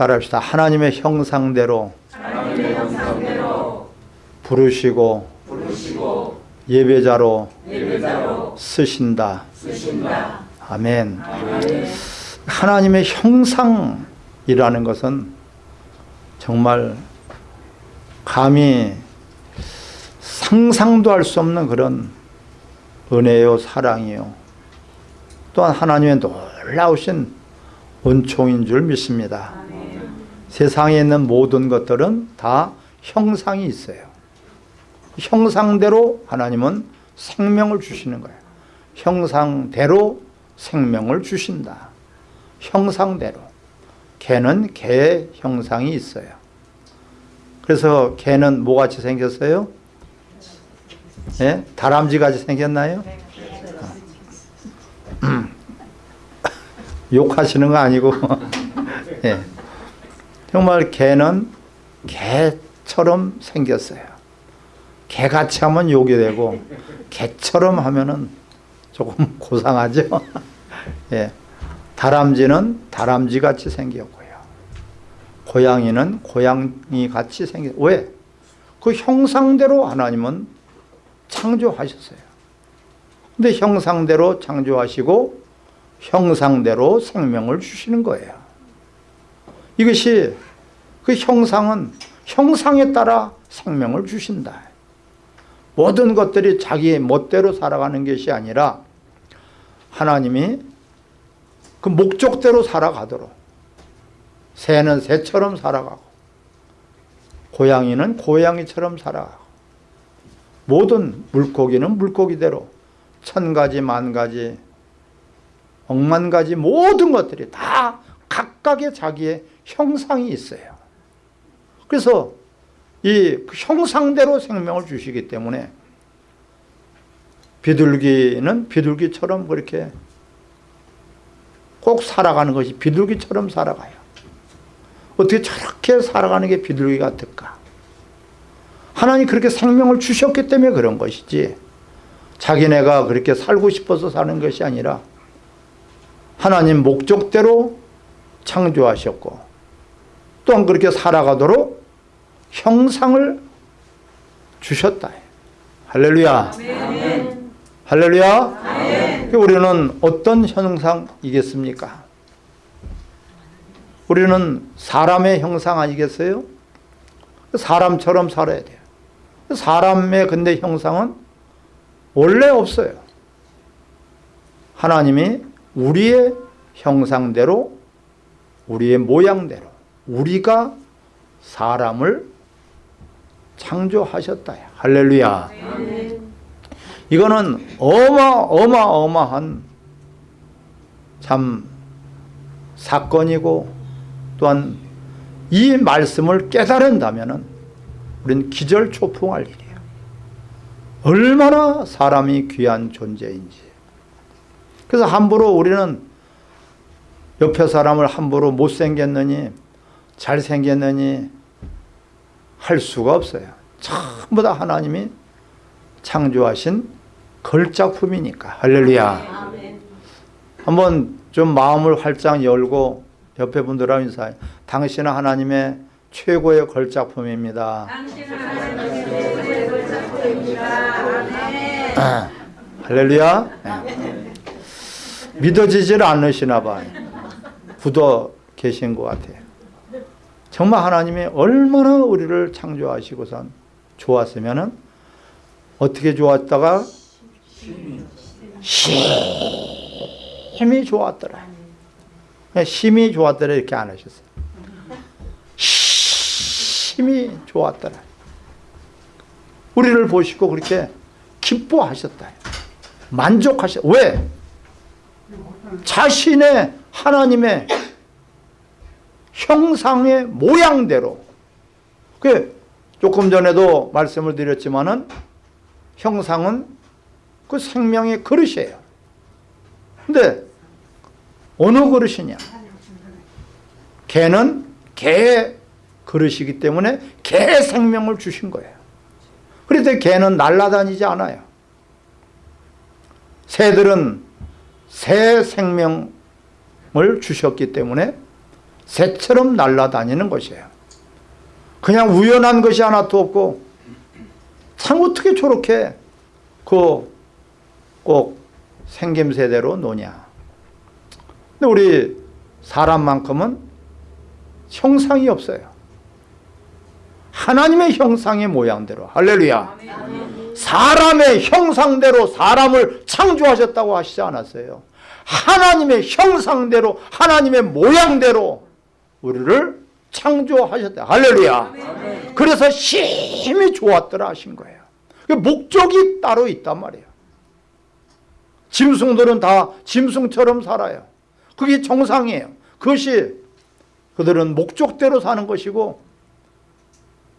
따라합시다. 하나님의 형상대로, 하나님의 형상대로 부르시고, 부르시고 예배자로 예배자로 쓰신다. 쓰신다. 아멘. 아멘. 하나님의 형상이라는 것은 정말 감히 상상도 할 수 없는 그런 은혜요 사랑이요 또한 하나님의 놀라우신 은총인 줄 믿습니다 세상에 있는 모든 것들은 다 형상이 있어요 형상대로 하나님은 생명을 주시는 거예요 형상대로 생명을 주신다 형상대로 개는 개의 형상이 있어요 그래서 개는 뭐같이 생겼어요? 예? 다람쥐같이 생겼나요? 음. 욕하시는 거 아니고 예. 정말 개는 개처럼 생겼어요. 개같이 하면 욕이 되고 개처럼 하면은 조금 고상하죠? 예. 다람쥐는 다람쥐 같이 생겼고요. 고양이는 고양이 같이 생겼 왜? 그 형상대로 하나님은 창조하셨어요. 근데 형상대로 창조하시고 형상대로 생명을 주시는 거예요. 이것이 그 형상은 형상에 따라 생명을 주신다. 모든 것들이 자기 멋대로 살아가는 것이 아니라 하나님이 그 목적대로 살아가도록 새는 새처럼 살아가고 고양이는 고양이처럼 살아가고 모든 물고기는 물고기대로 천 가지 만 가지 억만 가지 모든 것들이 다 각각의 자기의 형상이 있어요 그래서 이 형상대로 생명을 주시기 때문에 비둘기는 비둘기처럼 그렇게 꼭 살아가는 것이 비둘기처럼 살아가요. 어떻게 저렇게 살아가는 게 비둘기 같을까? 하나님 그렇게 생명을 주셨기 때문에 그런 것이지 자기네가 그렇게 살고 싶어서 사는 것이 아니라 하나님 목적대로 창조하셨고 또한 그렇게 살아가도록 형상을 주셨다. 할렐루야. 할렐루야. 아멘. 우리는 어떤 형상이겠습니까? 우리는 사람의 형상 아니겠어요? 사람처럼 살아야 돼요. 사람의 근데 형상은 원래 없어요. 하나님이 우리의 형상대로 우리의 모양대로 우리가 사람을 창조하셨다 할렐루야. 이거는 어마어마어마한 참 사건이고 또한 이 말씀을 깨달은다면 우리는 기절초풍할 일이에요. 얼마나 사람이 귀한 존재인지. 그래서 함부로 우리는 옆에 사람을 함부로 못생겼느니 잘생겼느니 할 수가 없어요 전부 다 하나님이 창조하신 걸작품이니까 할렐루야. 한번 좀 마음을 활짝 열고 옆에 분들하고 인사해 당신은 하나님의 최고의 걸작품입니다. 아멘. 할렐루야 네. 믿어지질 않으시나 봐요 굳어 계신 것 같아요 정말 하나님이 얼마나 우리를 창조하시고선 좋았으면 어떻게 좋았다가 심히 좋았더라. 심히 좋았더라 이렇게 안 하셨어요. 심히 좋았더라. 우리를 보시고 그렇게 기뻐하셨다. 만족하셨 왜? 자신의 하나님의 형상의 모양대로. 그 조금 전에도 말씀을 드렸지만은 형상은 그 생명의 그릇이에요. 근데 어느 그릇이냐? 개는 개의 그릇이기 때문에 개 생명을 주신 거예요. 그런데 개는 날아다니지 않아요. 새들은 새 생명을 주셨기 때문에 새처럼 날아다니는 것이에요. 그냥 우연한 것이 하나도 없고 참 어떻게 저렇게 그 꼭 생김새대로 노냐. 근데 우리 사람만큼은 형상이 없어요. 하나님의 형상의 모양대로 할렐루야. 사람의 형상대로 사람을 창조하셨다고 하시지 않았어요. 하나님의 형상대로 하나님의 모양대로 우리를 창조하셨다. 할렐루야. 그래서 심히 좋았더라 하신 거예요. 그 목적이 따로 있단 말이에요. 짐승들은 다 짐승처럼 살아요. 그게 정상이에요. 그것이 그들은 목적대로 사는 것이고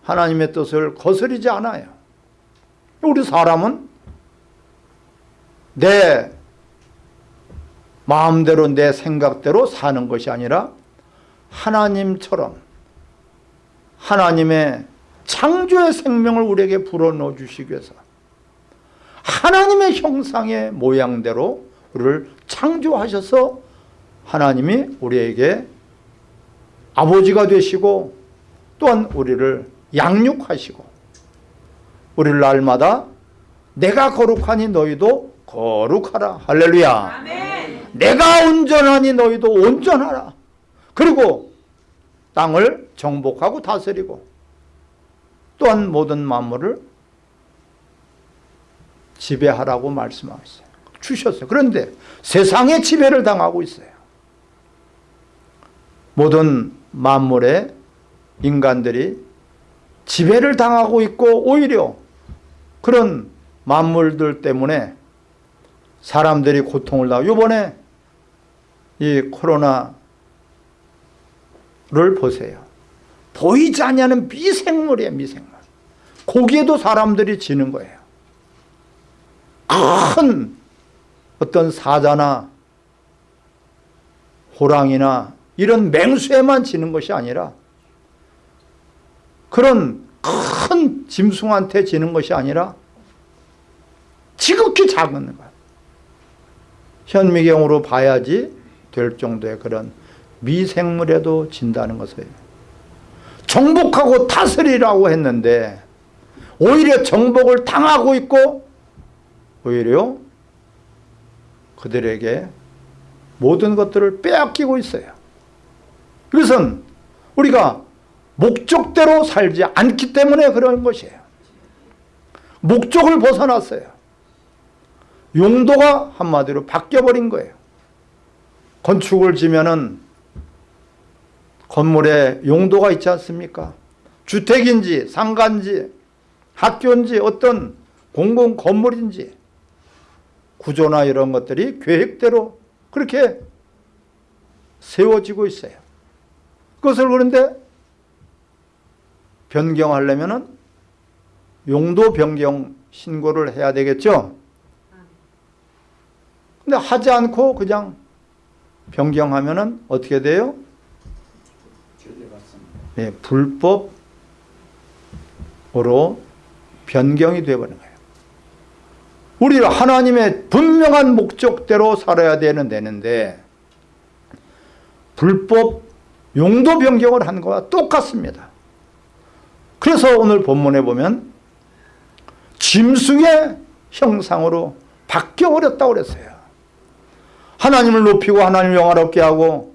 하나님의 뜻을 거스르지 않아요. 우리 사람은 내 마음대로 내 생각대로 사는 것이 아니라 하나님처럼 하나님의 창조의 생명을 우리에게 불어넣어 주시기 위해서 하나님의 형상의 모양대로 우리를 창조하셔서 하나님이 우리에게 아버지가 되시고 또한 우리를 양육하시고 우리를 날마다 내가 거룩하니 너희도 거룩하라. 할렐루야. 아멘. 내가 온전하니 너희도 온전하라 그리고 땅을 정복하고 다스리고 또한 모든 만물을 지배하라고 말씀하셨어요. 주셨어요. 그런데 세상의 지배를 당하고 있어요. 모든 만물의 인간들이 지배를 당하고 있고 오히려 그런 만물들 때문에 사람들이 고통을 당하고 이번에 이 코로나 를 보세요. 보이지 않냐는 미생물이에요 미생물. 거기에도 사람들이 지는 거예요. 큰 어떤 사자나 호랑이나 이런 맹수에만 지는 것이 아니라 그런 큰 짐승한테 지는 것이 아니라 지극히 작은 것. 현미경으로 봐야지 될 정도의 그런 미생물에도 진다는 것이에요. 정복하고 다스리라고 했는데 오히려 정복을 당하고 있고 오히려 그들에게 모든 것들을 빼앗기고 있어요. 이것은 우리가 목적대로 살지 않기 때문에 그런 것이에요. 목적을 벗어났어요. 용도가 한마디로 바뀌어버린 거예요. 건축을 지면은 건물에 용도가 있지 않습니까? 주택인지 상가인지 학교인지 어떤 공공 건물인지 구조나 이런 것들이 계획대로 그렇게 세워지고 있어요. 그것을 그런데 변경하려면 용도 변경 신고를 해야 되겠죠. 근데 하지 않고 그냥 변경하면 어떻게 돼요? 네, 불법으로 변경이 되어버린 거예요. 우리는 하나님의 분명한 목적대로 살아야 되는 되는데 불법 용도 변경을 한 거와 똑같습니다. 그래서 오늘 본문에 보면 짐승의 형상으로 바뀌어버렸다고 그랬어요. 하나님을 높이고 하나님을 영화롭게 하고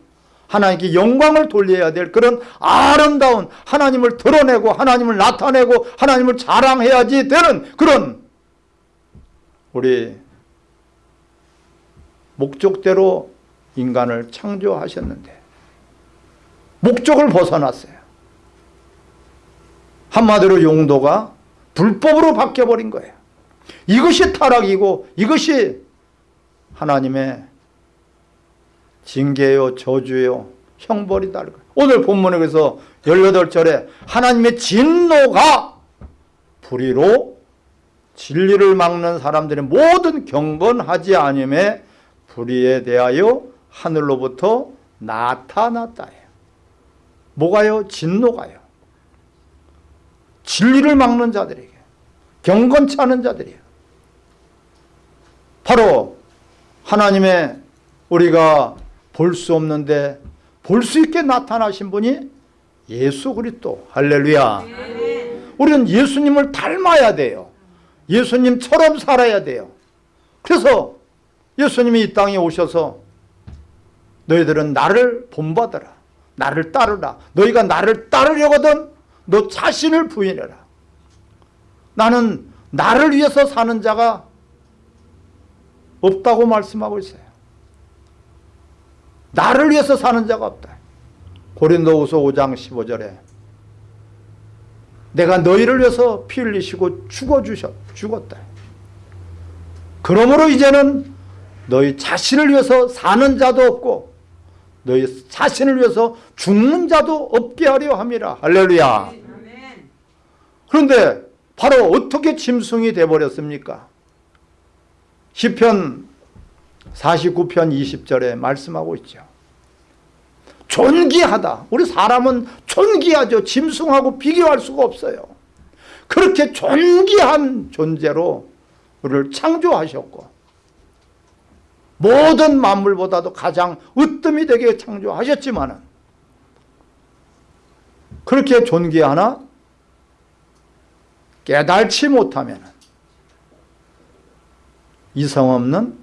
하나님께 영광을 돌려야 될 그런 아름다운 하나님을 드러내고 하나님을 나타내고 하나님을 자랑해야지 되는 그런 우리 목적대로 인간을 창조하셨는데 목적을 벗어났어요. 한마디로 용도가 불법으로 바뀌어버린 거예요. 이것이 타락이고 이것이 하나님의 징계요 저주요 형벌이다. 오늘 본문에 그래서 18절에 하나님의 진노가 불의로 진리를 막는 사람들의 모든 경건하지 않음에 불의에 대하여 하늘로부터 나타났다. 뭐가요? 진노가요. 진리를 막는 자들에게 경건치 않은 자들이에요. 바로 하나님의 우리가 볼 수 없는데 볼 수 있게 나타나신 분이 예수 그리스도. 할렐루야. 우리는 예수님을 닮아야 돼요. 예수님처럼 살아야 돼요. 그래서 예수님이 이 땅에 오셔서 너희들은 나를 본받아라. 나를 따르라. 너희가 나를 따르려거든 너 자신을 부인해라. 나는 나를 위해서 사는 자가 없다고 말씀하고 있어요 나를 위해서 사는 자가 없다 고린도후서 5장 15절에 내가 너희를 위해서 피 흘리시고 죽어주셨, 죽었다. 그러므로 이제는 너희 자신을 위해서 사는 자도 없고 너희 자신을 위해서 죽는 자도 없게 하려 함이라. 할렐루야. 그런데 바로 어떻게 짐승이 되어버렸습니까? 시편 49편 20절에 말씀하고 있죠. 존귀하다. 우리 사람은 존귀하죠. 짐승하고 비교할 수가 없어요. 그렇게 존귀한 존재로 우리를 창조하셨고 모든 만물보다도 가장 으뜸이 되게 창조하셨지만 그렇게 존귀하나 깨달지 못하면 이성 없는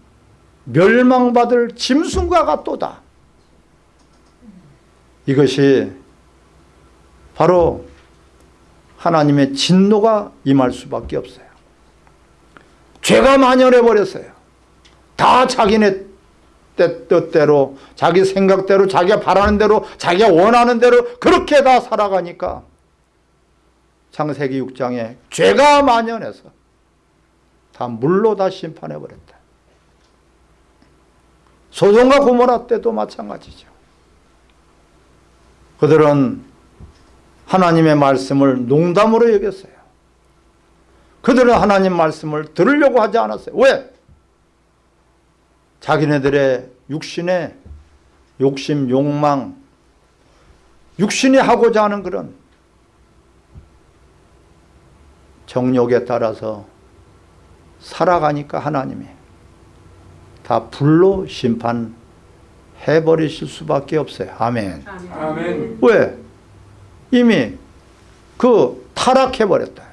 멸망받을 짐승과 같도다. 이것이 바로 하나님의 진노가 임할 수밖에 없어요. 죄가 만연해 버렸어요. 다 자기네 뜻- 뜻대로 자기 생각대로 자기가 바라는 대로 자기가 원하는 대로 그렇게 다 살아가니까 창세기 6장에 죄가 만연해서 다 물로 다 심판해 버렸다. 소돔과 고모라 때도 마찬가지죠. 그들은 하나님의 말씀을 농담으로 여겼어요. 그들은 하나님 말씀을 들으려고 하지 않았어요. 왜? 자기네들의 육신의 욕심, 욕망, 육신이 하고자 하는 그런 정욕에 따라서 살아가니까 하나님이 다 불로 심판 해버리실 수밖에 없어요. 아멘. 아멘. 왜? 이미 그 타락해버렸다.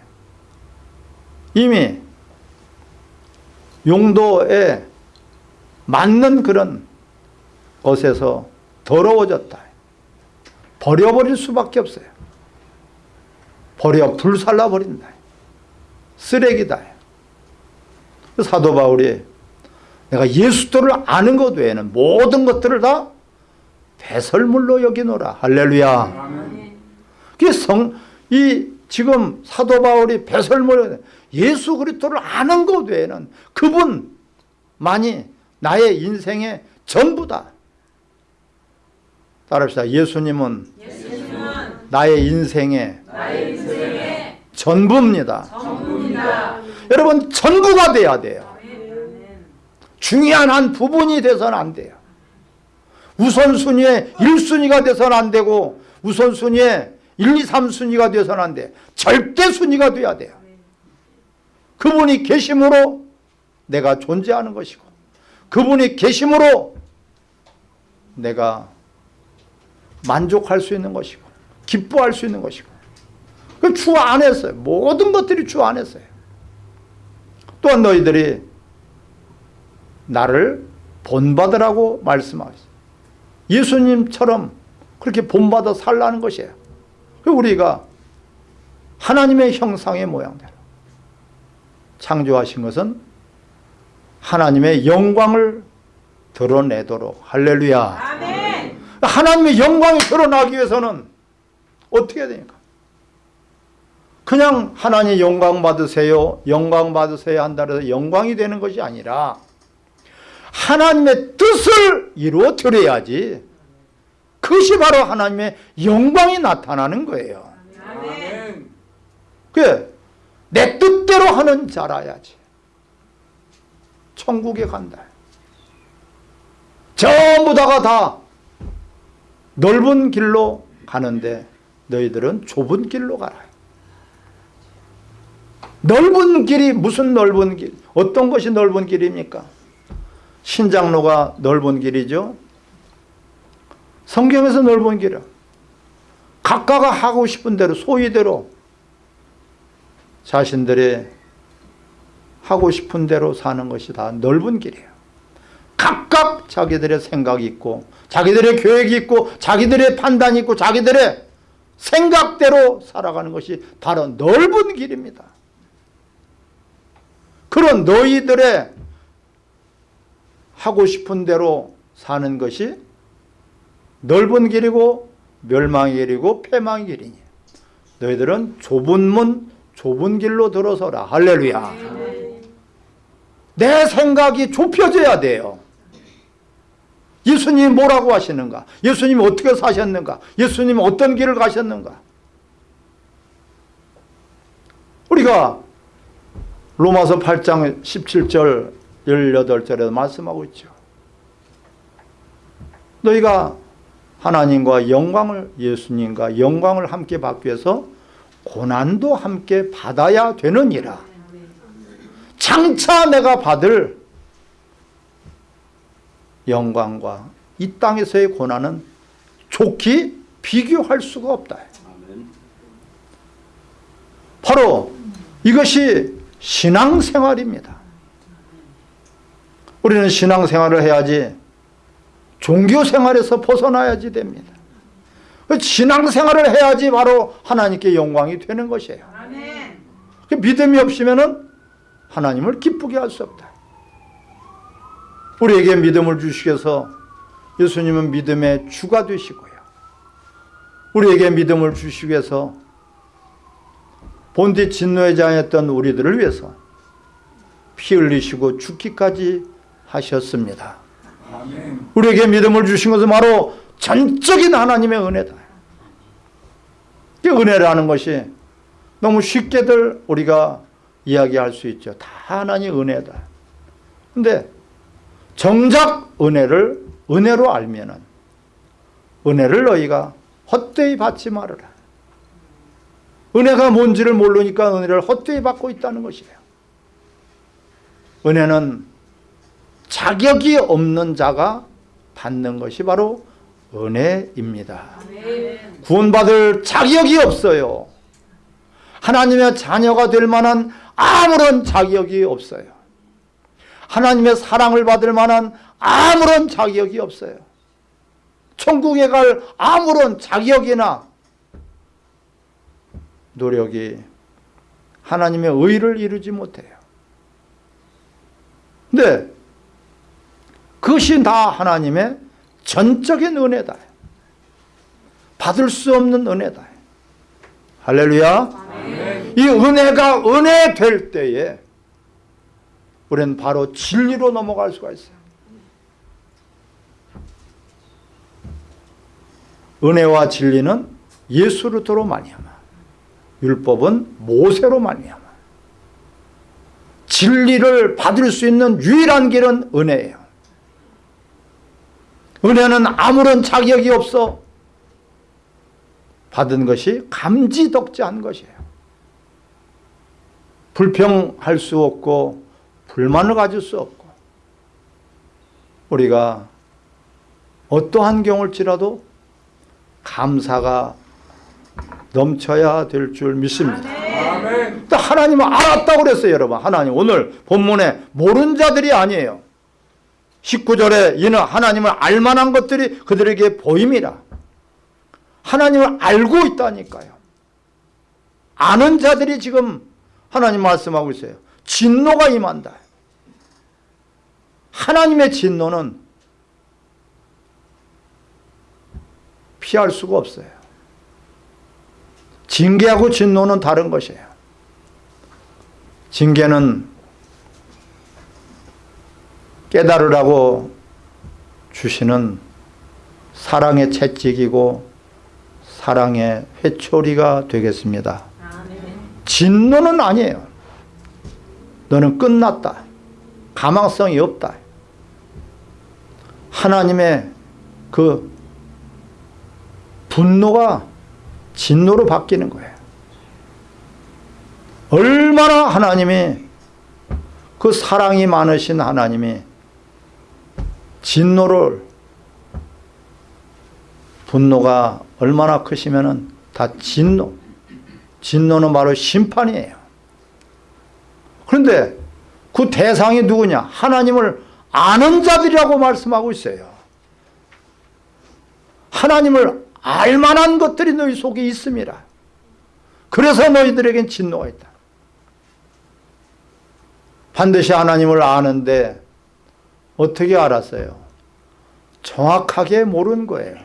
이미 용도에 맞는 그런 것에서 더러워졌다. 버려버릴 수밖에 없어요. 버려 불살라버린다. 쓰레기다. 사도 바울이 내가 예수도를 아는 것 외에는 모든 것들을 다 배설물로 여기노라. 할렐루야. 성, 이 지금 사도 바울이 배설물 예수 그리스도를 아는 것 외에는 그분만이 나의 인생의 전부다. 따라합시다. 예수님은 예수님은 나의 인생의 나의 인생의 전부입니다. 전부입니다. 여러분 전부가 돼야 돼요. 중요한 한 부분이 돼서는 안 돼요. 우선순위의 1순위가 돼서는 안 되고 우선순위의 1, 2, 3순위가 돼서는 안 돼. 절대 순위가 돼야 돼요. 그분이 계심으로 내가 존재하는 것이고 그분이 계심으로 내가 만족할 수 있는 것이고 기뻐할 수 있는 것이고 그주 안에서요. 모든 것들이 주 안에서요. 또한 너희들이 나를 본받으라고 말씀하셨어요. 예수님처럼 그렇게 본받아 살라는 것이에요. 그 우리가 하나님의 형상의 모양대로 창조하신 것은 하나님의 영광을 드러내도록 할렐루야. 아멘. 하나님의 영광이 드러나기 위해서는 어떻게 해야 되니까? 그냥 하나님 영광 받으세요, 영광 받으세요 한다고 해서 영광이 되는 것이 아니라 하나님의 뜻을 이루어 드려야지 그것이 바로 하나님의 영광이 나타나는 거예요. 아멘. 그내 뜻대로 하는 자라야지. 천국에 간다. 전부 다가 다 넓은 길로 가는데 너희들은 좁은 길로 가라. 넓은 길이 무슨 넓은 길? 어떤 것이 넓은 길입니까? 신장로가 넓은 길이죠. 성경에서 넓은 길은 각각가 하고 싶은 대로 소위대로 자신들의 하고 싶은 대로 사는 것이 다 넓은 길이에요. 각각 자기들의 생각이 있고 자기들의 계획이 있고 자기들의 판단이 있고 자기들의 생각대로 살아가는 것이 바로 넓은 길입니다. 그런 너희들의 하고 싶은 대로 사는 것이 넓은 길이고 멸망의 길이고 패망의 길이니. 너희들은 좁은 문 좁은 길로 들어서라. 할렐루야. 내 생각이 좁혀져야 돼요. 예수님이 뭐라고 하시는가? 예수님이 어떻게 사셨는가? 예수님이 어떤 길을 가셨는가? 우리가 로마서 8장 17절 18절에도 말씀하고 있죠. 너희가 하나님과 영광을 예수님과 영광을 함께 받기 위해서 고난도 함께 받아야 되느니라. 장차 내가 받을 영광과 이 땅에서의 고난은 좋게 비교할 수가 없다. 바로 이것이 신앙생활입니다 우리는 신앙생활을 해야지 종교생활에서 벗어나야지 됩니다. 신앙생활을 해야지 바로 하나님께 영광이 되는 것이에요. 그 믿음이 없으면 하나님을 기쁘게 할 수 없다. 우리에게 믿음을 주시기 위해서 예수님은 믿음의 주가 되시고요. 우리에게 믿음을 주시기 위해서 본디 진노에 장했던 우리들을 위해서 피 흘리시고 죽기까지 하셨습니다. 우리에게 믿음을 주신 것은 바로 전적인 하나님의 은혜다. 이 은혜라는 것이 너무 쉽게들 우리가 이야기할 수 있죠. 다 하나님 은혜다. 근데 정작 은혜를 은혜로 알면은 은혜를 너희가 헛되이 받지 말아라. 은혜가 뭔지를 모르니까 은혜를 헛되이 받고 있다는 것이에요. 은혜는 자격이 없는 자가 받는 것이 바로 은혜입니다. 구원받을 자격이 없어요. 하나님의 자녀가 될 만한 아무런 자격이 없어요. 하나님의 사랑을 받을 만한 아무런 자격이 없어요. 천국에 갈 아무런 자격이나 노력이 하나님의 의를 이루지 못해요. 근데 그것이 다 하나님의 전적인 은혜다. 받을 수 없는 은혜다. 할렐루야. 이 은혜가 은혜 될 때에 우리는 바로 진리로 넘어갈 수가 있어요. 은혜와 진리는 예수로부터로 말미암아 율법은 모세로 말미암아 진리를 받을 수 있는 유일한 길은 은혜예요. 은혜는 아무런 자격이 없어 받은 것이 감지덕지한 것이에요. 불평할 수 없고 불만을 가질 수 없고 우리가 어떠한 경우일지라도 감사가 넘쳐야 될 줄 믿습니다. 아멘. 또 하나님은 알았다고 그랬어요 여러분 하나님 오늘 본문에 모르는 자들이 아니에요 19절에 이는 하나님을 알만한 것들이 그들에게 보임이라. 하나님을 알고 있다니까요. 아는 자들이 지금 하나님 말씀하고 있어요. 진노가 임한다. 하나님의 진노는 피할 수가 없어요. 징계하고 진노는 다른 것이에요. 징계는 깨달으라고 주시는 사랑의 채찍이고 사랑의 회초리가 되겠습니다. 진노는 아니에요. 너는 끝났다. 가망성이 없다. 하나님의 그 분노가 진노로 바뀌는 거예요. 얼마나 하나님이 그 사랑이 많으신 하나님이 진노를 분노가 얼마나 크시면은 다 진노. 진노는 바로 심판이에요. 그런데 그 대상이 누구냐? 하나님을 아는 자들이라고 말씀하고 있어요. 하나님을 알만한 것들이 너희 속에 있습니다. 그래서 너희들에겐 진노가 있다. 반드시 하나님을 아는데 어떻게 알았어요? 정확하게 모르는 거예요.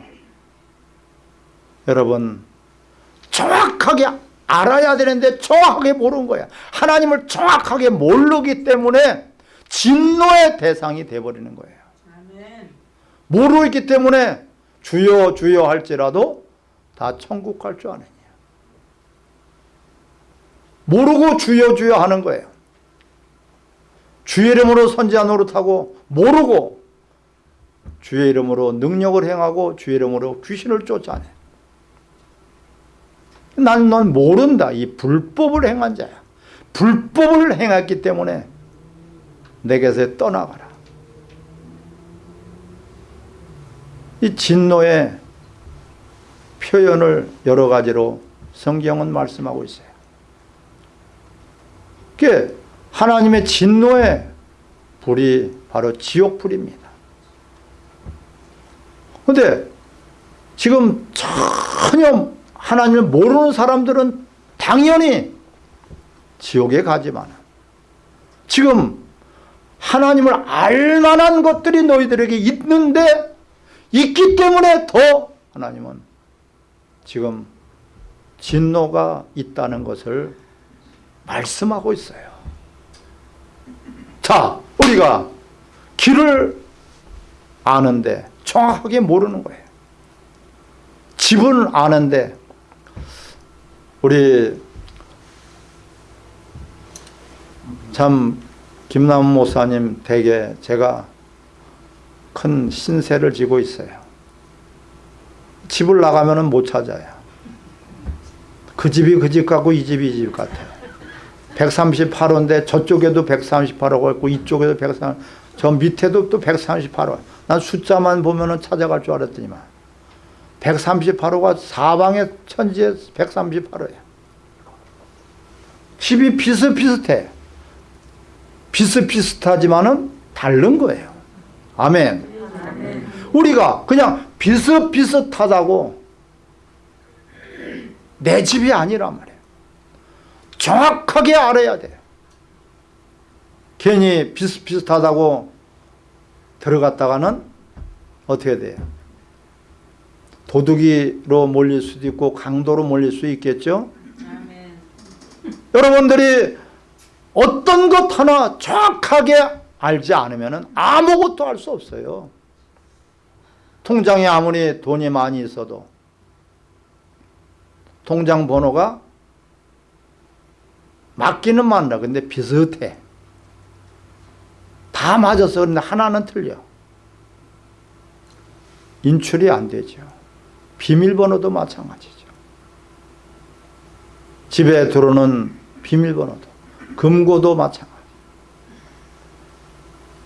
여러분 정확하게 알아야 되는데 정확하게 모르는 거야. 하나님을 정확하게 모르기 때문에 진노의 대상이 돼버리는 거예요. 있기 때문에 주여 주여 할지라도 다 천국 갈 줄 아느냐. 모르고 주여 주여 하는 거예요. 주의 이름으로 선지자 노릇하고 모르고 주의 이름으로 능력을 행하고 주의 이름으로 귀신을 쫓아내. 나는 넌 모른다. 이 불법을 행한 자야. 불법을 행했기 때문에 내게서 떠나가라. 이 진노의 표현을 여러 가지로 성경은 말씀하고 있어요. 그게 하나님의 진노의 불이 바로 지옥불입니다. 근데 지금 전혀 하나님을 모르는 사람들은 당연히 지옥에 가지만 지금 하나님을 알만한 것들이 너희들에게 있는데 있기 때문에 더 하나님은 지금 진노가 있다는 것을 말씀하고 있어요. 자, 우리가 길을 아는데 정확하게 모르는 거예요. 집은 아는데 우리 참 김남훈 목사님 댁에 제가 큰 신세를 지고 있어요. 집을 나가면 못 찾아요. 그 집이 그 집 같고 이 집이 이 집 같아요. 138호인데 저쪽에도 138호가 있고 이쪽에도 130, 저 밑에도 또 138호. 난 숫자만 보면 찾아갈 줄 알았더니만 138호가 사방에 천지에 138호야. 집이 비슷비슷해. 비슷비슷하지만은 다른 거예요. 아멘. 우리가 그냥 비슷비슷하다고 내 집이 아니란 말이에요. 정확하게 알아야 돼요. 괜히 비슷비슷하다고 들어갔다가는 어떻게 돼요? 도둑이로 몰릴 수도 있고 강도로 몰릴 수 있겠죠? 아멘. 여러분들이 어떤 것 하나 정확하게 알지 않으면 아무것도 할 수 없어요. 통장에 아무리 돈이 많이 있어도 통장 번호가 맞기는 맞나 근데 비슷해. 다 맞아서 그런데 하나는 틀려. 인출이 안 되죠. 비밀번호도 마찬가지죠. 집에 들어오는 비밀번호도 금고도 마찬가지.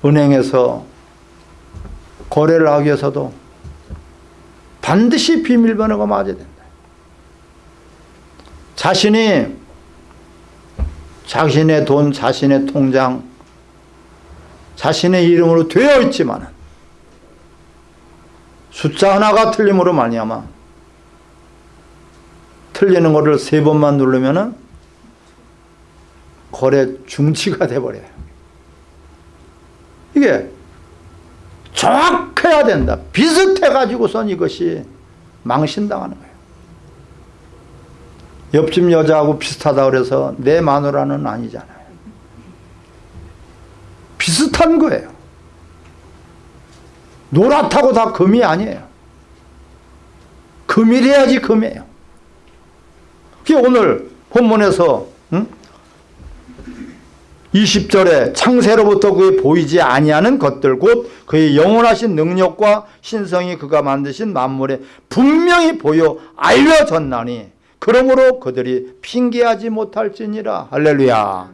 은행에서 거래를 하기 위해서도 반드시 비밀번호가 맞아야 된다. 자신이 자신의 돈, 자신의 통장, 자신의 이름으로 되어 있지만 숫자 하나가 틀림으로 말미암아 틀리는 거를 세 번만 누르면 은 거래 중지가 돼버려요. 이게 정확해야 된다. 비슷해가지고선 이것이 망신당하는 거예요. 옆집 여자하고 비슷하다 그래서 내 마누라는 아니잖아요. 비슷한 거예요. 노랗다고 다 금이 아니에요. 금이래야지 금이에요. 그게 오늘 본문에서 응? 20절에 창세로부터 그의 보이지 아니하는 것들 곧 그의 영원하신 능력과 신성이 그가 만드신 만물에 분명히 보여 알려졌나니 그러므로 그들이 핑계하지 못할지니라 할렐루야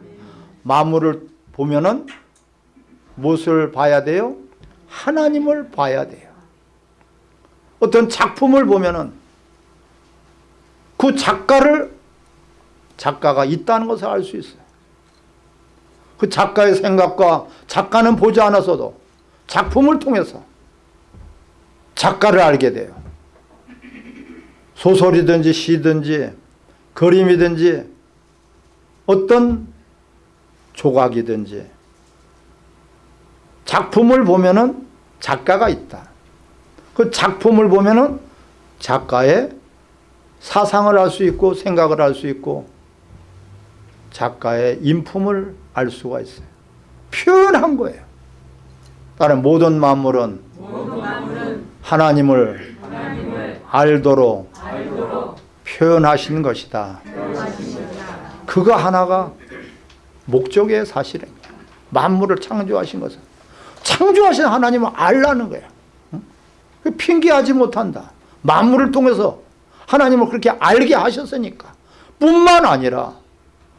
만물을 보면은 무엇을 봐야 돼요? 하나님을 봐야 돼요 어떤 작품을 보면은 그 작가를 작가가 있다는 것을 알 수 있어요. 그 작가의 생각과 작가는 보지 않았어도 작품을 통해서 작가를 알게 돼요. 소설이든지 시든지 그림이든지 어떤 조각이든지 작품을 보면은 작가가 있다. 그 작품을 보면은 작가의 사상을 알 수 있고 생각을 알 수 있고 작가의 인품을 알 수가 있어요. 표현한 거예요. 다른 모든 만물은 하나님을 알도록 표현하신 것이다. 그거 하나가 목적의 사실입니다. 만물을 창조하신 것은 창조하신 하나님을 알라는 거예요. 응? 그 핑계하지 못한다. 만물을 통해서 하나님을 그렇게 알게 하셨으니까 뿐만 아니라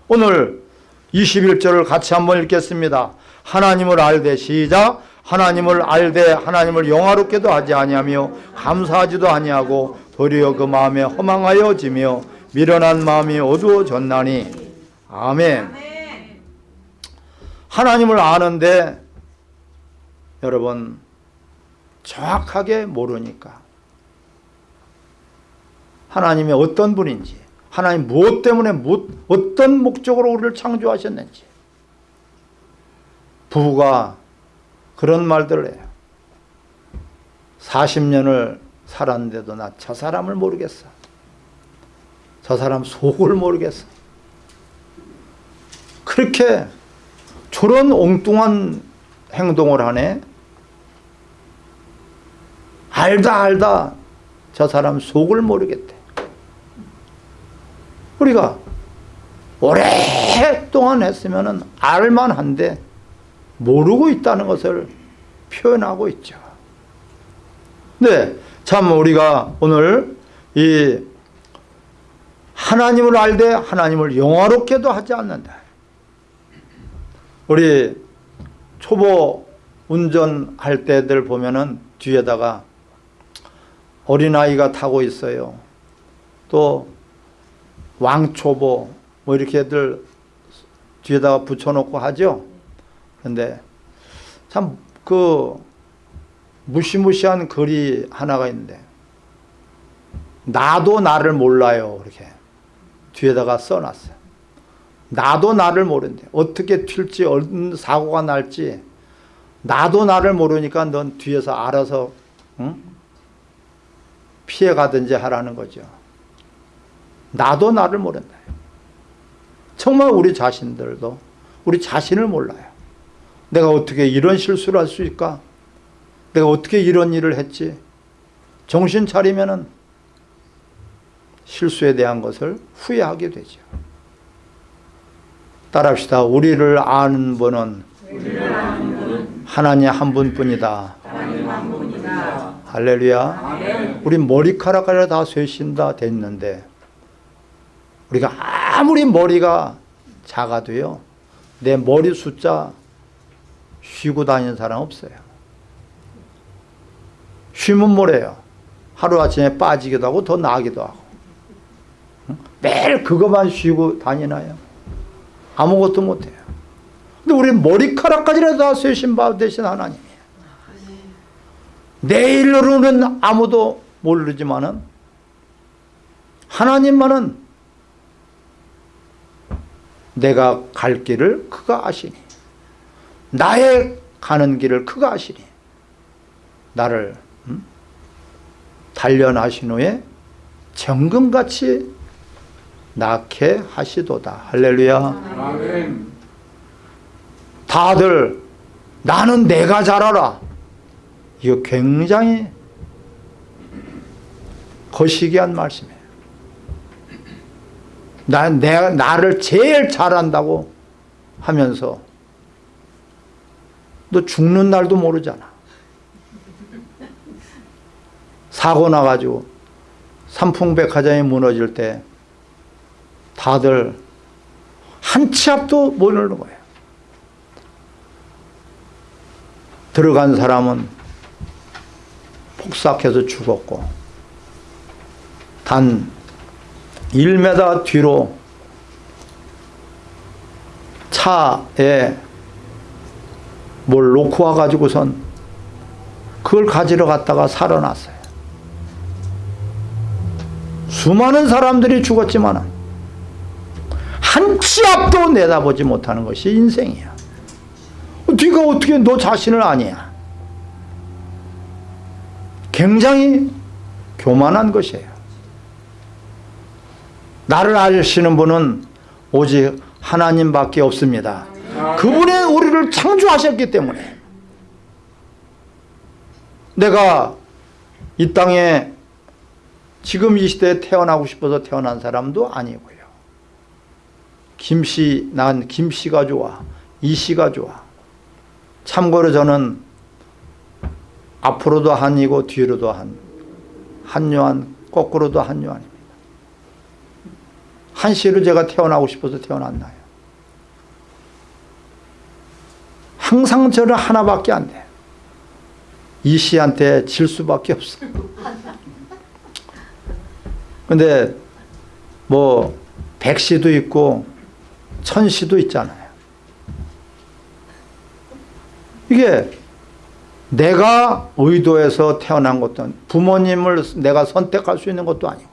오늘 21절을 같이 한번 읽겠습니다. 하나님을 알되 시작 하나님을 알되 하나님을 영화롭게도 하지 아니하며 감사하지도 아니하고 도리어 그 마음에 허망하여 지며 미련한 마음이 어두워졌나니. 아멘. 하나님을 아는데 여러분 정확하게 모르니까. 하나님이 어떤 분인지 하나님 무엇 때문에 어떤 목적으로 우리를 창조하셨는지. 부부가 그런 말들을 해요. 40년을 살았는데도 나 저 사람을 모르겠어. 저 사람 속을 모르겠어. 그렇게 저런 엉뚱한 행동을 하네. 알다 알다 저 사람 속을 모르겠대. 우리가 오랫동안 했으면 알만한데 모르고 있다는 것을 표현하고 있죠 네, 참 우리가 오늘 이 하나님을 알되 하나님을 영화롭게도 하지 않는다 우리 초보 운전할 때들 보면은 뒤에다가 어린아이가 타고 있어요. 또 왕초보 뭐 이렇게들 뒤에다가 붙여놓고 하죠. 근데 참 그 무시무시한 글이 하나가 있는데 나도 나를 몰라요. 이렇게 뒤에다가 써놨어요. 나도 나를 모르는데 어떻게 튈지 어떤 사고가 날지 나도 나를 모르니까 넌 뒤에서 알아서 응? 피해가든지 하라는 거죠. 나도 나를 모른다. 정말 우리 자신들도 우리 자신을 몰라요. 내가 어떻게 이런 실수를 할 수 있을까? 내가 어떻게 이런 일을 했지? 정신 차리면은 실수에 대한 것을 후회하게 되죠. 따라합시다. 우리를 아는 분은 하나님 한 분뿐이다. 할렐루야. 우리 머리카락을 다 쇠신다 됐는데 우리가 아무리 머리가 작아도요. 내 머리 숫자 쉬고 다니는 사람 없어요. 쉬면 뭐래요? 하루아침에 빠지기도 하고 더 나기도 하고 매일 그것만 쉬고 다니나요? 아무것도 못해요. 근데 우리 머리카락까지라도 다 쇄신 받으신 하나님이에요. 내일로는 아무도 모르지만은 하나님만은 내가 갈 길을 그가 아시니 나의 가는 길을 그가 아시니 나를 음? 단련하신 후에 정금같이 낳게 하시도다. 할렐루야. 아멘. 다들 나는 내가 잘 알아. 이거 굉장히 거시기한 말씀이에요. 나, 내가 나를 제일 잘한다고 하면서 너 죽는 날도 모르잖아. 사고 나가지고 삼풍백화점이 무너질 때 다들 한 치 앞도 모르는 거예요. 들어간 사람은 폭삭해서 죽었고 단 1m 뒤로 차에 뭘 놓고 와가지고선 그걸 가지러 갔다가 살아났어요. 수많은 사람들이 죽었지만 한 치 앞도 내다보지 못하는 것이 인생이야. 네가 어떻게 너 자신을 아니야? 굉장히 교만한 것이에요. 나를 아시는 분은 오직 하나님밖에 없습니다. 그분이 우리를 창조하셨기 때문에 내가 이 땅에 지금 이 시대에 태어나고 싶어서 태어난 사람도 아니고요. 김씨, 난 김씨가 좋아. 이씨가 좋아. 참고로 저는 앞으로도 한이고 뒤로도 한, 한요한, 거꾸로도 한요한입니다. 한씨로 제가 태어나고 싶어서 태어났나요? 항상 저는 하나밖에 안 돼. 이씨한테 질 수밖에 없어. 근데 뭐 백씨도 있고 천씨도 있잖아요. 이게 내가 의도해서 태어난 것도 부모님을 내가 선택할 수 있는 것도 아니고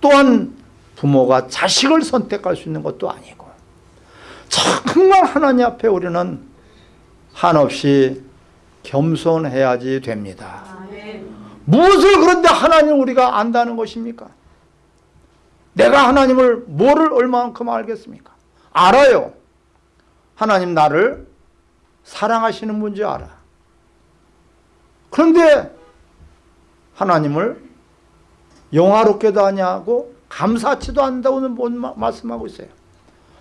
또한 부모가 자식을 선택할 수 있는 것도 아니고 정말 하나님 앞에 우리는 한없이 겸손해야지 됩니다. 무엇을 그런데 하나님 우리가 안다는 것입니까? 내가 하나님을 뭐를 얼마만큼 알겠습니까? 알아요. 하나님 나를 사랑하시는 분지 알아. 그런데 하나님을 영화롭게도 하냐고 감사치도 않는다고는 뭔 마- 말씀하고 있어요.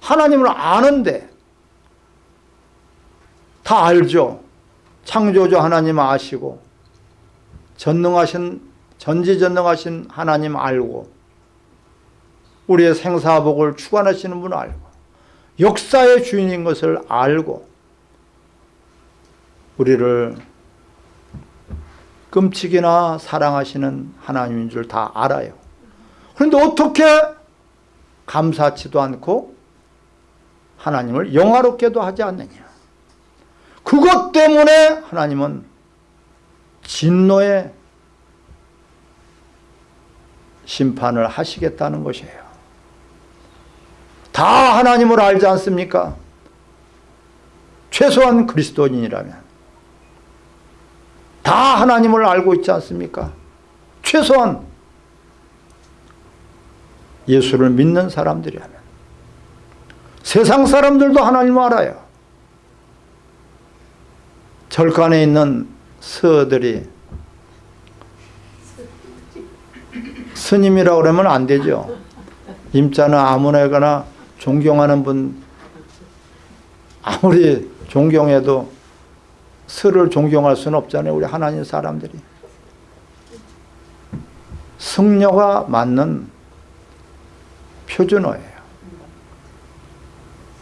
하나님을 아는데 다 알죠. 창조주 하나님 아시고 전능하신 전지전능하신 하나님 알고 우리의 생사복을 주관하시는 분 알고 역사의 주인인 것을 알고 우리를 끔찍이나 사랑하시는 하나님인 줄 다 알아요. 그런데 어떻게 감사치도 않고 하나님을 영화롭게도 하지 않느냐. 그것 때문에 하나님은 진노의 심판을 하시겠다는 것이에요. 다 하나님을 알지 않습니까? 최소한 그리스도인이라면 다 하나님을 알고 있지 않습니까? 최소한 예수를 믿는 사람들이라면 세상 사람들도 하나님을 알아요. 절간에 있는 스들이 스님이라고 그러면 안 되죠. 임자는 아무나 존경하는 분 아무리 존경해도 스를 존경할 수는 없잖아요. 우리 하나님 사람들이. 승려가 맞는 표준어예요.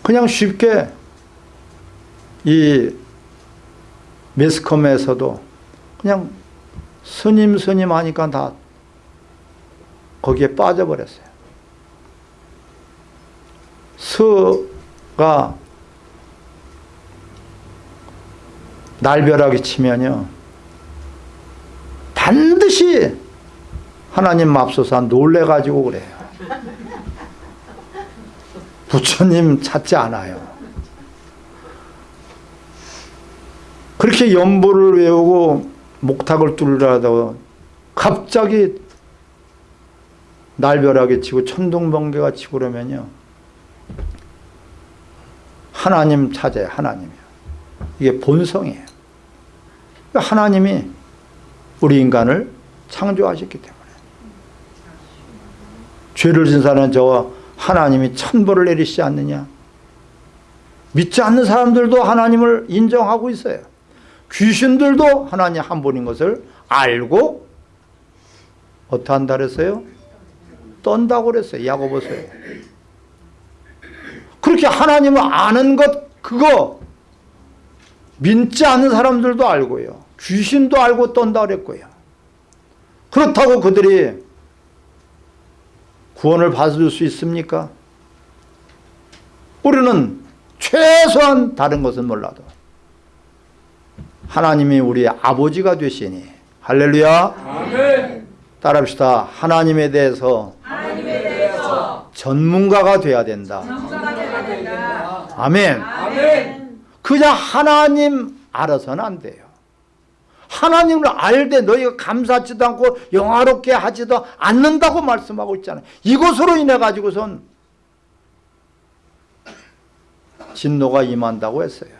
그냥 쉽게 이 매스컴에서도 그냥 스님 스님 하니까 다 거기에 빠져버렸어요. 스가 날벼락이 치면요. 반드시 하나님 맙소사 놀래가지고 그래요. 부처님 찾지 않아요. 그렇게 연보를 외우고 목탁을 뚫으려다가 갑자기 날벼락이 치고 천둥번개가 치고 그러면요. 하나님 찾아요. 하나님이요. 이게 본성이에요. 하나님이 우리 인간을 창조하셨기 때문에 죄를 진 사람은 저 하나님이 천벌을 내리시지 않느냐 믿지 않는 사람들도 하나님을 인정하고 있어요. 귀신들도 하나님 한 분인 것을 알고 어떠한다 그랬어요? 떤다고 그랬어요. 야고보서요. 그렇게 하나님을 아는 것 그거 믿지 않는 사람들도 알고요. 귀신도 알고 떤다 그랬고요. 그렇다고 그들이 구원을 받을 수 있습니까? 우리는 최소한 다른 것은 몰라도 하나님이 우리의 아버지가 되시니 할렐루야 아멘. 따라합시다 하나님에 대해서 하나님에 대해서 전문가가 돼야 된다 전문가가 되어야 된다. 아멘. 아멘. 그냥 하나님 알아서는 안 돼요. 하나님을 알되 너희가 감사하지도 않고 영화롭게 하지도 않는다고 말씀하고 있잖아요. 이것으로 인해 가지고선 진노가 임한다고 했어요.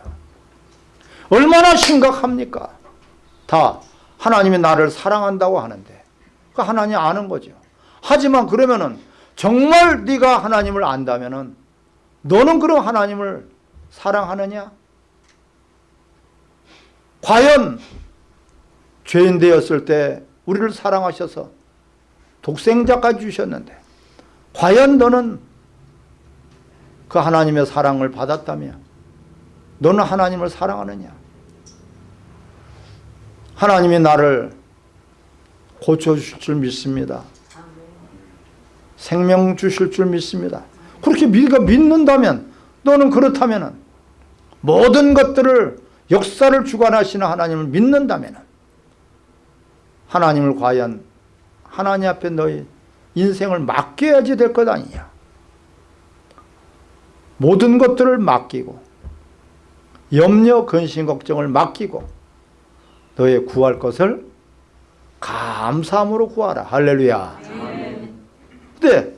얼마나 심각합니까? 다 하나님이 나를 사랑한다고 하는데. 그 하나님 아는 거죠. 하지만 그러면은 정말 네가 하나님을 안다면은 너는 그럼 하나님을 사랑하느냐? 과연 죄인 되었을 때 우리를 사랑하셔서 독생자까지 주셨는데 과연 너는 그 하나님의 사랑을 받았다며 너는 하나님을 사랑하느냐? 하나님이 나를 고쳐주실 줄 믿습니다. 생명 주실 줄 믿습니다 그렇게 네가 믿는다면 너는 그렇다면 모든 것들을 역사를 주관하시는 하나님을 믿는다면 하나님을 과연 하나님 앞에 너희 인생을 맡겨야지 될 것 아니냐. 모든 것들을 맡기고 염려 근심 걱정을 맡기고 너의 구할 것을 감사함으로 구하라. 할렐루야. 근데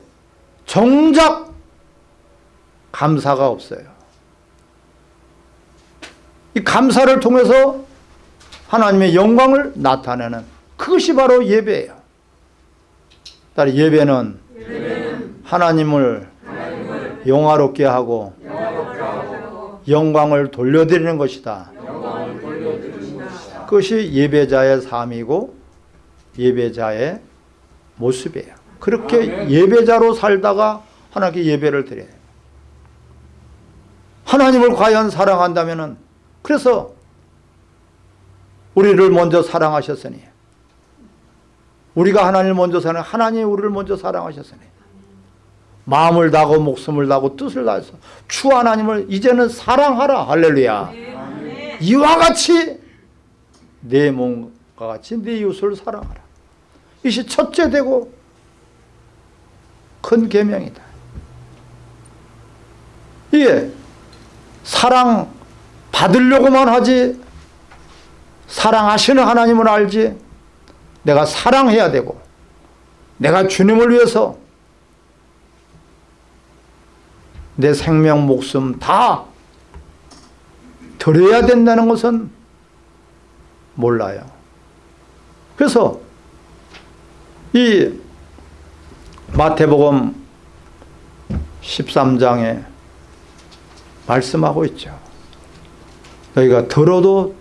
정작 감사가 없어요 이 감사를 통해서 하나님의 영광을 나타내는 그것이 바로 예배예요. 따라 예배는 하나님을 영화롭게 하고 영광을 돌려드리는 것이다. 그것이 예배자의 삶이고 예배자의 모습이에요. 그렇게. 예배자로 살다가 하나님께 예배를 드려요. 하나님을 과연 사랑한다면은 그래서 우리를 먼저 사랑하셨으니 우리가 하나님을 먼저 사랑 하나님이 우리를 먼저 사랑하셨으니 마음을 다하고 목숨을 다하고 뜻을 다해서 주 하나님을 이제는 사랑하라. 할렐루야. 이와 같이 내 몸과 같이 내 이웃을 사랑하라. 이것이 첫째 되고 큰 계명이다. 이게 사랑 받으려고만 하지 사랑하시는 하나님을 알지 내가 사랑해야 되고 내가 주님을 위해서 내 생명 목숨 다 드려야 된다는 것은 몰라요. 그래서 이 마태복음 13장에 말씀하고 있죠. 너희가 들어도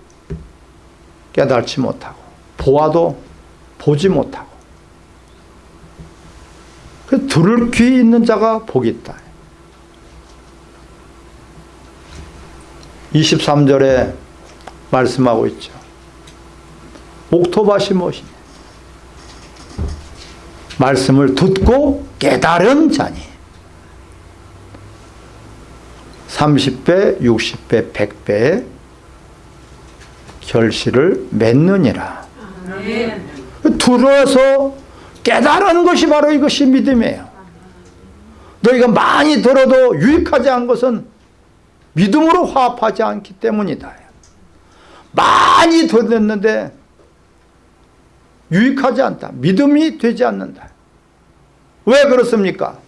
깨달지 못하고 보아도 보지 못하고 그 들을 귀 있는 자가 복이 있다. 23절에 말씀하고 있죠. 옥토밭이 무엇이냐? 말씀을 듣고 깨달은 자니 30배, 60배, 100배의 결실을 맺느니라. 들어서 깨달은 것이 바로 이것이 믿음이에요. 너희가 많이 들어도 유익하지 않은 것은 믿음으로 화합하지 않기 때문이다. 많이 들었는데 유익하지 않다. 믿음이 되지 않는다. 왜 그렇습니까?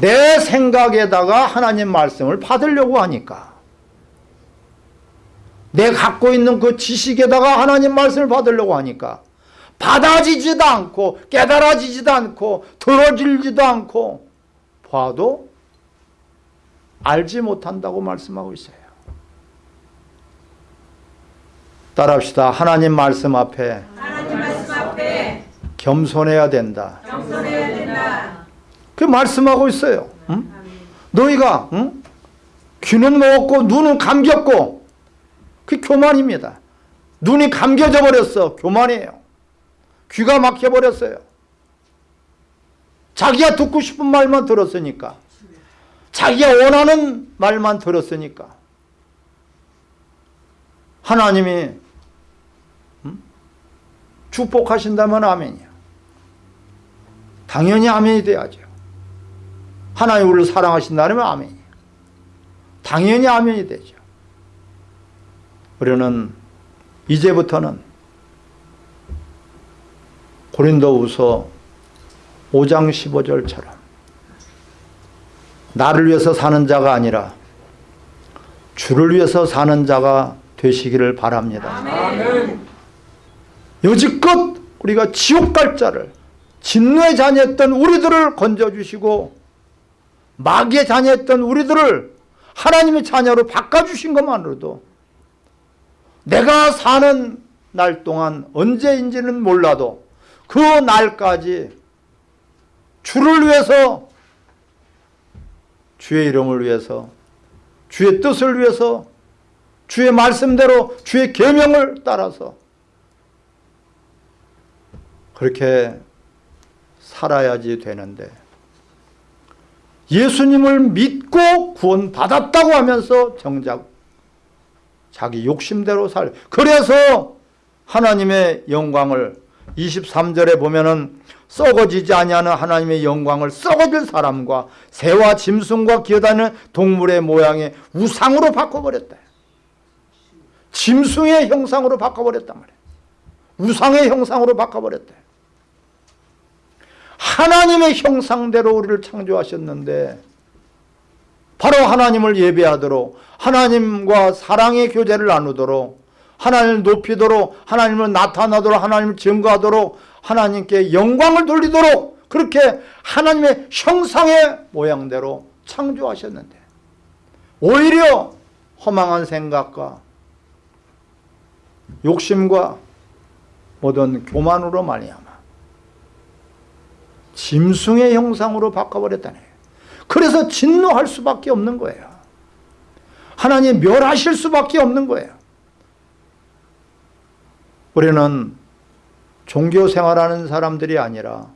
내 생각에다가 하나님 말씀을 받으려고 하니까 내 갖고 있는 그 지식에다가 하나님 말씀을 받으려고 하니까 받아지지도 않고 깨달아지지도 않고 들어질지도 않고 봐도 알지 못한다고 말씀하고 있어요. 따라합시다. 하나님 말씀 앞에 하나님 말씀 앞에 겸손해야 된다. 겸손해야 된다. 그 말씀하고 있어요. 응? 너희가 응? 귀는 먹었고 눈은 감겼고 그 교만입니다. 눈이 감겨져 버렸어. 교만이에요. 귀가 막혀버렸어요. 자기가 듣고 싶은 말만 들었으니까. 자기가 원하는 말만 들었으니까. 하나님이 음? 축복하신다면 아멘이야. 당연히 아멘이 돼야죠. 하나님 우리를 사랑하신다면 아멘이야. 당연히 아멘이 되죠. 우리는 이제부터는 고린도후서 5장 15절처럼 나를 위해서 사는 자가 아니라 주를 위해서 사는 자가 되시기를 바랍니다. 아멘. 여지껏 우리가 지옥 갈 자를 진노의 자녀였던 우리들을 건져주시고 마귀의 자녀였던 우리들을 하나님의 자녀로 바꿔주신 것만으로도 내가 사는 날 동안 언제인지는 몰라도 그 날까지 주를 위해서 주의 이름을 위해서 주의 뜻을 위해서 주의 말씀대로 주의 계명을 따라서 그렇게 살아야지 되는데 예수님을 믿고 구원받았다고 하면서 정작 자기 욕심대로 살 그래서 하나님의 영광을 23절에 보면은 썩어지지 아니하는 하나님의 영광을 썩어질 사람과 새와 짐승과 기어다니는 동물의 모양의 우상으로 바꿔버렸다. 짐승의 형상으로 바꿔버렸단 말이에요. 우상의 형상으로 바꿔버렸다. 하나님의 형상대로 우리를 창조하셨는데 바로 하나님을 예배하도록 하나님과 사랑의 교제를 나누도록 하나님을 높이도록 하나님을 나타나도록 하나님을 증거하도록 하나님께 영광을 돌리도록 그렇게 하나님의 형상의 모양대로 창조하셨는데 오히려 허망한 생각과 욕심과 모든 교만으로 말미암아 짐승의 형상으로 바꿔버렸다네. 그래서 진노할 수밖에 없는 거예요. 하나님 멸하실 수밖에 없는 거예요. 우리는 종교 생활하는 사람들이 아니라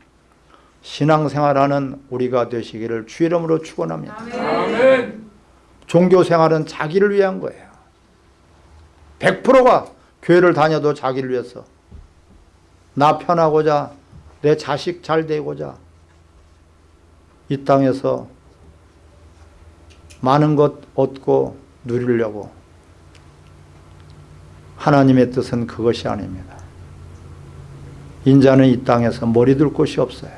신앙 생활하는 우리가 되시기를 주 이름으로 축원합니다. 종교 생활은 자기를 위한 거예요. 100%가 교회를 다녀도 자기를 위해서 나 편하고자 내 자식 잘 되고자 이 땅에서 많은 것 얻고 누리려고 하나님의 뜻은 그것이 아닙니다. 인자는 이 땅에서 머리 둘 곳이 없어요.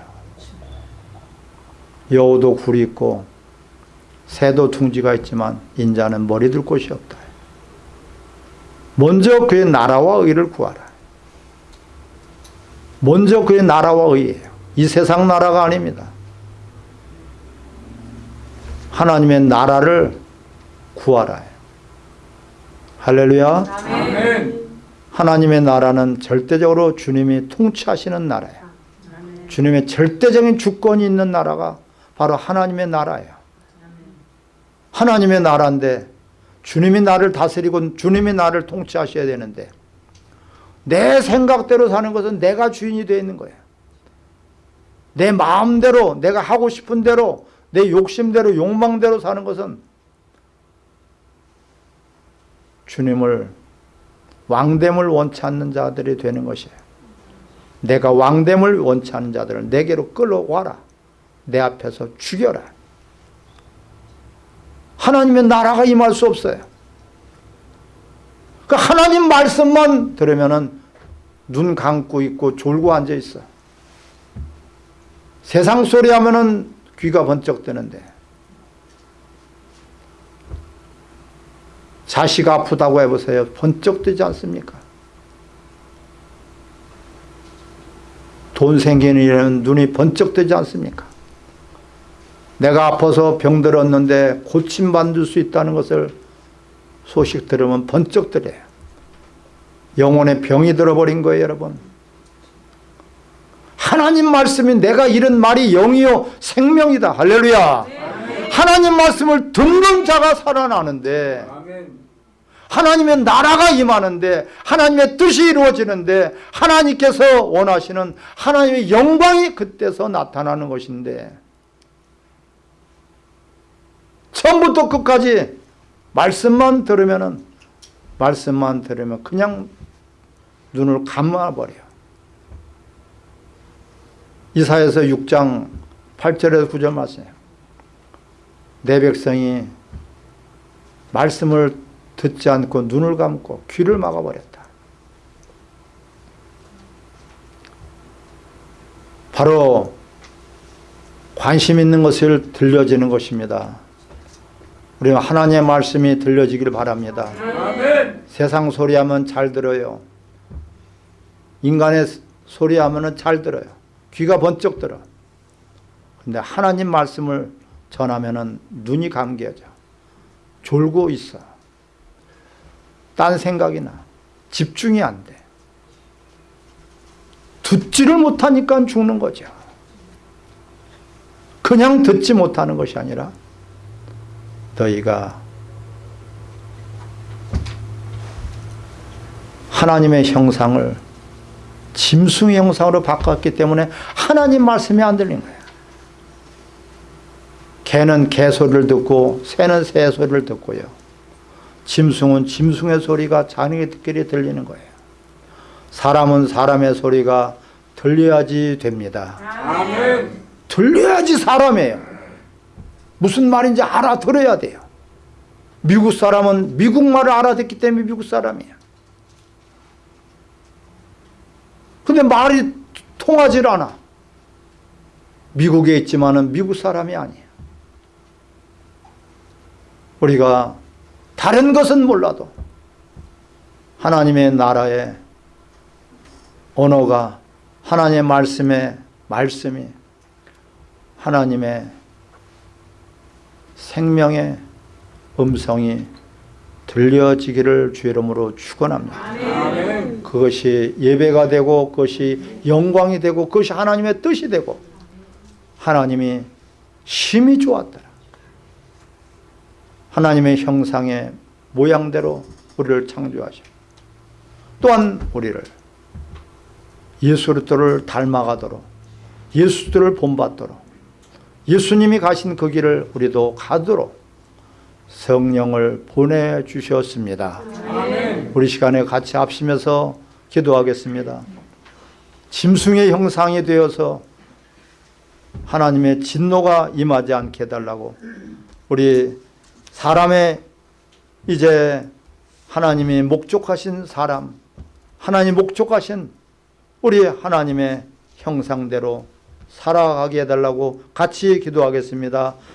여우도 굴이 있고 새도 둥지가 있지만 인자는 머리 둘 곳이 없다. 먼저 그의 나라와 의를 구하라. 먼저 그의 나라와 의예요. 이 세상 나라가 아닙니다. 하나님의 나라를 구하라. 할렐루야. 아멘. 하나님의 나라는 절대적으로 주님이 통치하시는 나라예요. 주님의 절대적인 주권이 있는 나라가 바로 하나님의 나라예요. 하나님의 나라인데 주님이 나를 다스리고 주님이 나를 통치하셔야 되는데 내 생각대로 사는 것은 내가 주인이 되어 있는 거예요. 내 마음대로 내가 하고 싶은 대로 내 욕심대로 욕망대로 사는 것은 주님을 왕됨을 원치 않는 자들이 되는 것이에요. 내가 왕됨을 원치 않는 자들을 내게로 끌어와라. 내 앞에서 죽여라. 하나님의 나라가 임할 수 없어요. 그 하나님 말씀만 들으면은 눈 감고 있고 졸고 앉아 있어. 세상 소리 하면은 귀가 번쩍 뜨는데 자식 아프다고 해보세요. 번쩍 뜨지 않습니까? 돈 생기는 일에는 눈이 번쩍 뜨지 않습니까? 내가 아파서 병들었는데 고침 받을 수 있다는 것을 소식 들으면 번쩍 들어요. 영혼에 병이 들어버린 거예요 여러분. 하나님 말씀이 내가 이런 말이 영이요 생명이다. 할렐루야. 하나님 말씀을 듣는 자가 살아나는데 아멘. 하나님의 나라가 임하는데 하나님의 뜻이 이루어지는데 하나님께서 원하시는 하나님의 영광이 그때서 나타나는 것인데 처음부터 끝까지 말씀만 들으면은 말씀만 들으면 그냥 눈을 감아버려요. 이사에서 6장 8절에서 9절 말씀이에요. 내 백성이 말씀을 듣지 않고 눈을 감고 귀를 막아버렸다. 바로 관심 있는 것을 들려지는 것입니다. 우리 하나님의 말씀이 들려지길 바랍니다. 아멘. 세상 소리하면 잘 들어요. 인간의 소리하면 잘 들어요. 귀가 번쩍 들어. 근데 하나님 말씀을 전하면 눈이 감겨져. 졸고 있어. 딴 생각이 나. 집중이 안 돼. 듣지를 못하니까 죽는 거죠. 그냥 듣지 못하는 것이 아니라 너희가 하나님의 형상을 짐승의 형상으로 바꿨기 때문에 하나님 말씀이 안 들린 거예요. 개는 개 소리를 듣고 새는 새 소리를 듣고요. 짐승은 짐승의 소리가 듣기에 들리는 거예요. 사람은 사람의 소리가 들려야지 됩니다. 아멘. 들려야지 사람이에요. 무슨 말인지 알아들어야 돼요. 미국 사람은 미국 말을 알아듣기 때문에 미국 사람이에요. 근데 말이 통하질 않아. 미국에 있지만 은 미국 사람이 아니에요. 우리가 다른 것은 몰라도 하나님의 나라의 언어가 하나님의 말씀의 말씀이 하나님의 생명의 음성이 들려지기를 주 이름으로 축원합니다. 그것이 예배가 되고 그것이 영광이 되고 그것이 하나님의 뜻이 되고 하나님이 심히 좋았더라. 하나님의 형상의 모양대로 우리를 창조하시고 또한 우리를 예수 그리스도를 닮아가도록 예수 그리스도를 본받도록 예수님이 가신 그 길을 우리도 가도록 성령을 보내주셨습니다. 아멘. 우리 시간에 같이 합심해서 기도하겠습니다. 짐승의 형상이 되어서 하나님의 진노가 임하지 않게 해달라고 우리 사람의 이제 하나님이 목적하신 사람 하나님 목적하신 우리 하나님의 형상대로 살아가게 해달라고 같이 기도하겠습니다.